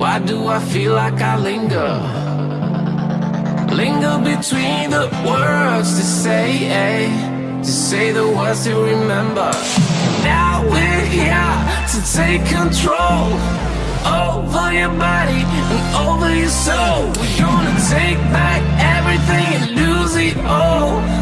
Why do I feel like I linger? Linger between the words to say, eh? to say the words to remember. Now we're here to take control over your body and over your soul. We're gonna take back everything and lose it all.